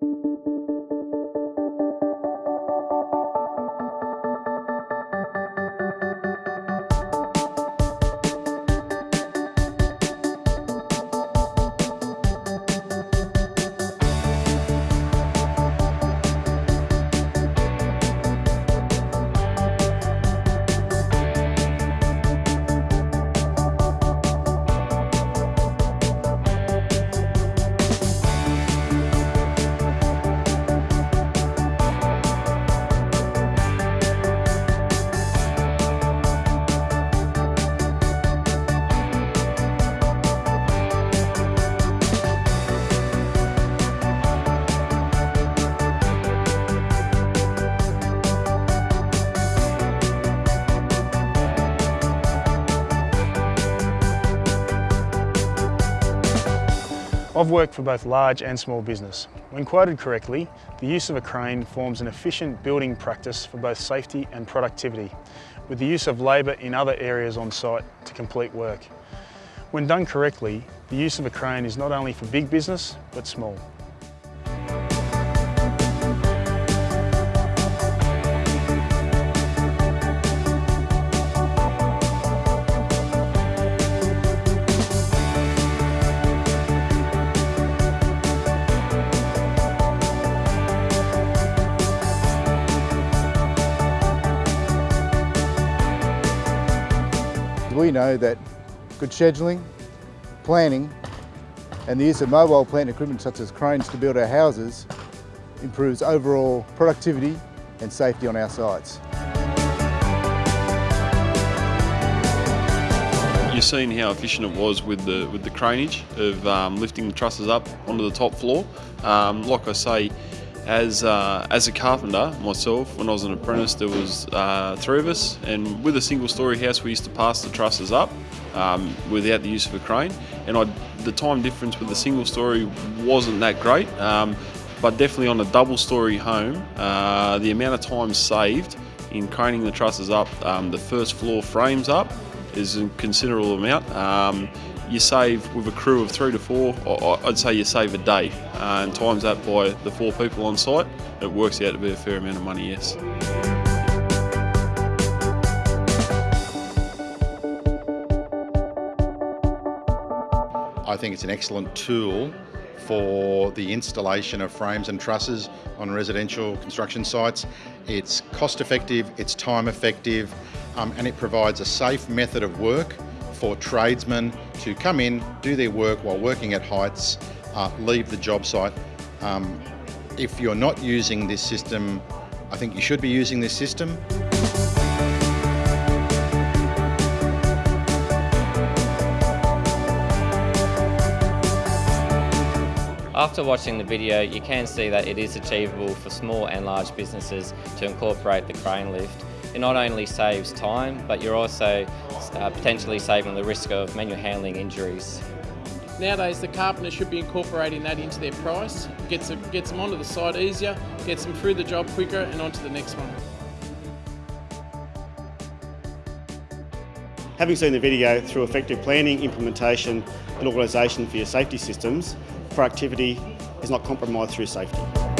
うん。I've worked for both large and small business. When quoted correctly, the use of a crane forms an efficient building practice for both safety and productivity, with the use of labour in other areas on site to complete work. When done correctly, the use of a crane is not only for big business, but small. We know that good scheduling, planning and the use of mobile plant equipment such as cranes to build our houses improves overall productivity and safety on our sites. You've seen how efficient it was with the with the craneage of um, lifting the trusses up onto the top floor. Um, like I say, as, uh, as a carpenter myself, when I was an apprentice, there was uh, three of us, and with a single story house, we used to pass the trusses up um, without the use of a crane. And I, the time difference with the single story wasn't that great, um, but definitely on a double story home, uh, the amount of time saved in craning the trusses up, um, the first floor frames up, is a considerable amount. You save with a crew of three to four, I'd say you save a day uh, and times that by the four people on site, it works out to be a fair amount of money, yes. I think it's an excellent tool for the installation of frames and trusses on residential construction sites. It's cost effective, it's time effective, um, and it provides a safe method of work for tradesmen to come in, do their work while working at heights, uh, leave the job site. Um, if you're not using this system, I think you should be using this system. After watching the video, you can see that it is achievable for small and large businesses to incorporate the crane lift it not only saves time, but you're also uh, potentially saving the risk of manual handling injuries. Nowadays, the carpenter should be incorporating that into their price, gets, them, gets them onto the site easier, gets them through the job quicker and onto the next one. Having seen the video through effective planning, implementation and organisation for your safety systems, productivity is not compromised through safety.